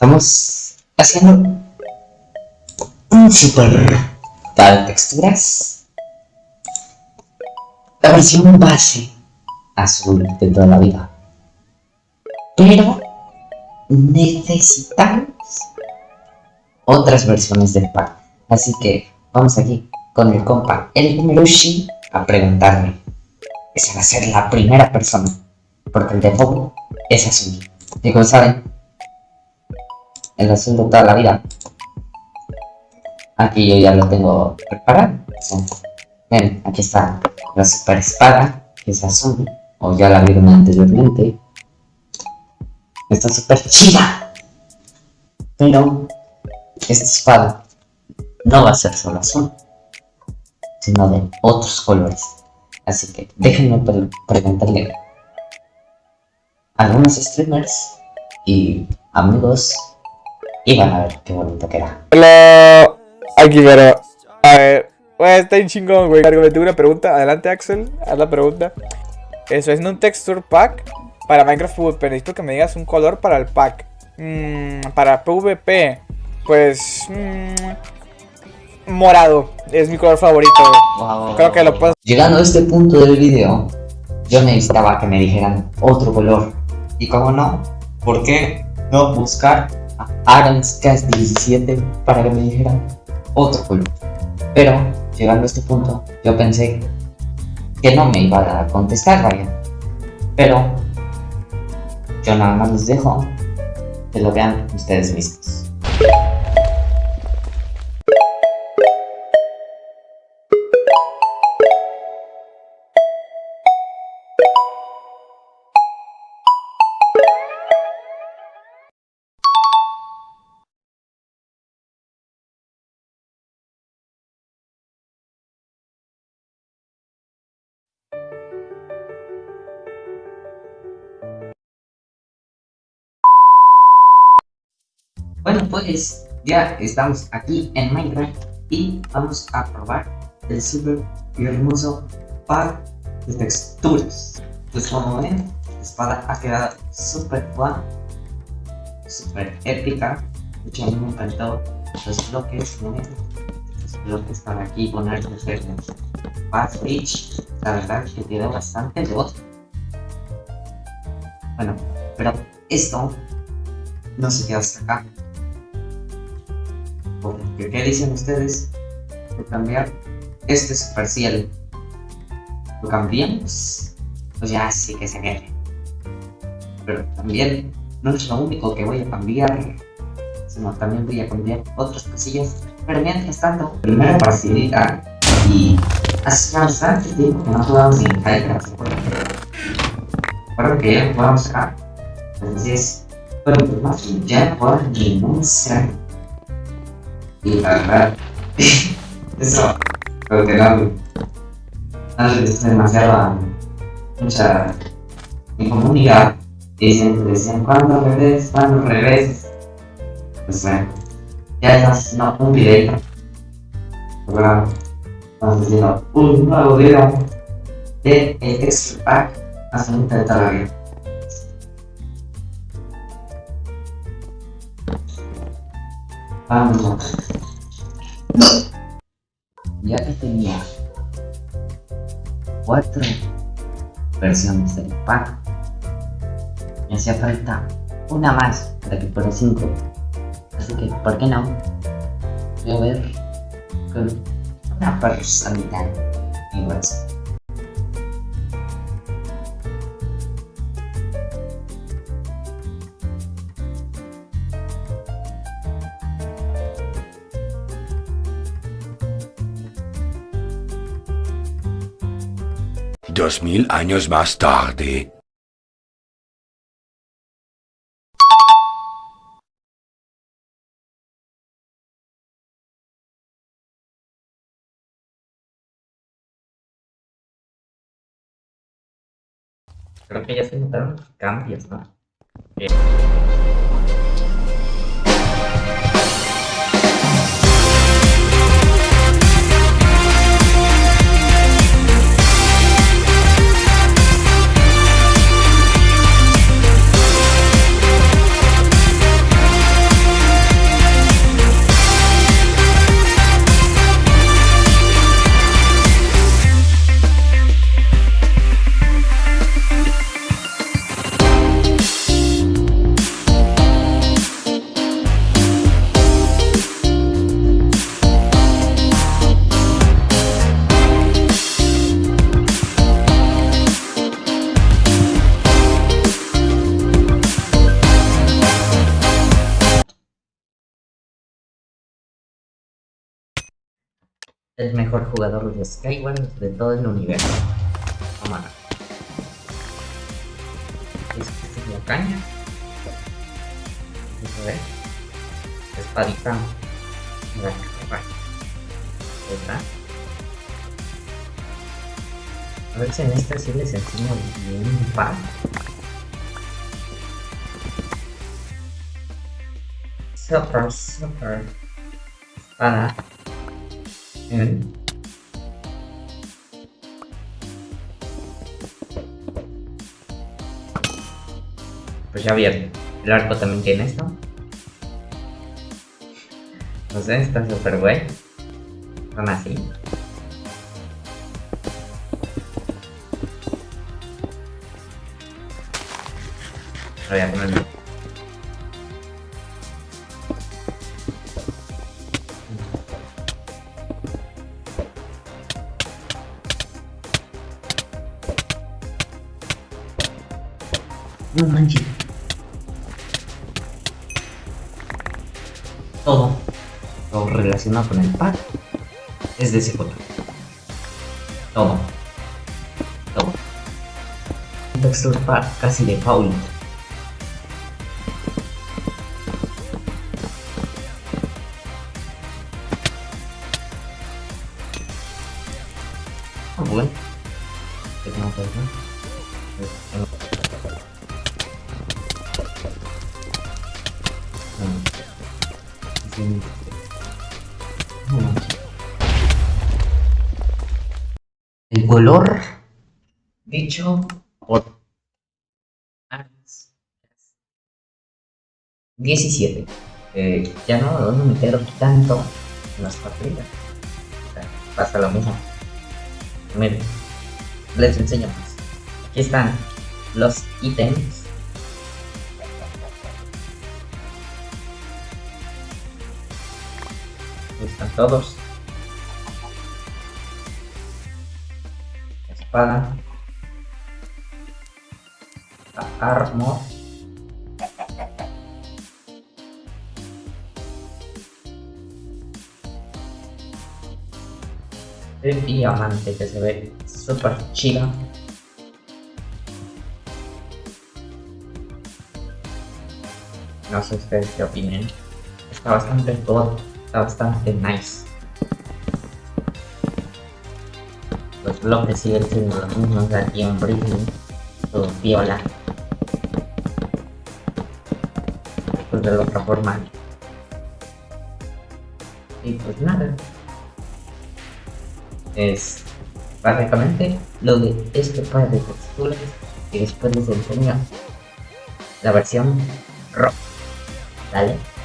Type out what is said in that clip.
Estamos haciendo un super de texturas. La versión base azul de toda la vida. Pero necesitamos otras versiones del pack. Así que vamos aquí con el compa el Merushi a preguntarme. Esa va a ser la primera persona. Porque el de default es azul. Y como saben, el de toda la vida. Aquí yo ya lo tengo preparado. Ven, aquí está la super espada, que es azul. O ya la vieron anteriormente. Está súper chida. Pero esta espada no va a ser solo azul, sino de otros colores. Así que déjenme preguntarle a algunos streamers y amigos y van a ver qué bonito queda. Hola, aquí pero a ver, está bien chingón, güey. Me tengo una pregunta, adelante Axel, haz la pregunta. Eso es un texture pack para Minecraft pero necesito que me digas un color para el pack. Mm, para PvP, pues... Mm, morado, es mi color favorito. Creo que lo puedo... Llegando a este punto del video, yo necesitaba que me dijeran otro color. Y como no, ¿por qué no buscar a Cast 17 para que me dijeran otro color? Pero, llegando a este punto, yo pensé que no me iba a contestar, Ryan. Pero, yo nada más les dejo que lo vean ustedes mismos. Bueno pues ya estamos aquí en Minecraft y vamos a probar el super hermoso par de texturas. Pues como ven, la espada ha quedado súper buena, súper épica. De hecho a mí me encantó los bloques, ¿no? los bloques para aquí ponerlos en Path Reach. La verdad que quedó bastante otro Bueno, pero esto no se queda hasta acá ¿Qué dicen ustedes de cambiar este supercielo? ¿Lo cambiamos? Pues ya sí que se quede. Pero también no es lo único que voy a cambiar, sino también voy a cambiar otros cosillas. Pero mientras tanto, primero facilita y hace bastante tiempo que no jugamos en Minecraft. Espero que ya jugamos acá. Entonces, pero pues ya no ningún ser y la verdad, eso, creo que no, no es demasiado, mucha incomunidad. Dicen, decían, ¿cuándo revés? ¿Cuándo revés? Pues bueno, ya estamos haciendo un video. Ahora estamos haciendo un nuevo video de el extra pack hace un vida. Vamos. Ya que tenía cuatro versiones del pack, me hacía falta una más para que fuera cinco. Así que, ¿por qué no? Voy a ver con una personalidad igual. Dos mil años más tarde. Creo que ya se notaron cambios, ¿no? Eh. El mejor jugador de Skyward de todo el universo. Toma. Esta es la caña. Eso es. Espadita. Mira, va. Esta. A ver si en esta sí les enseño bien un par. Super, super. Espada. Pues ya vieron. El arco también tiene esto. No sé, está súper güey. Son así. Voy a. No manches. Todo lo relacionado con el pack es de ese color. Todo. Todo. Un texture pack casi de Paul. Ah, bueno. ¿Qué tengo que El color dicho por Ares 17. Eh, ya no, me quedo tanto en las partidas. O sea, pasa lo mismo. Miren, les enseño más. Aquí están los ítems. Todos. Espada. Armor. El diamante que se ve súper chido. No sé ustedes qué opinen. Está bastante god, está bastante nice. Los bloques siguen siendo los mismos aquí en Britney. Todo viola. Pues de la otra forma. Y pues nada. Es básicamente lo de este par de texturas y después les enseño la versión rock. ¿Vale?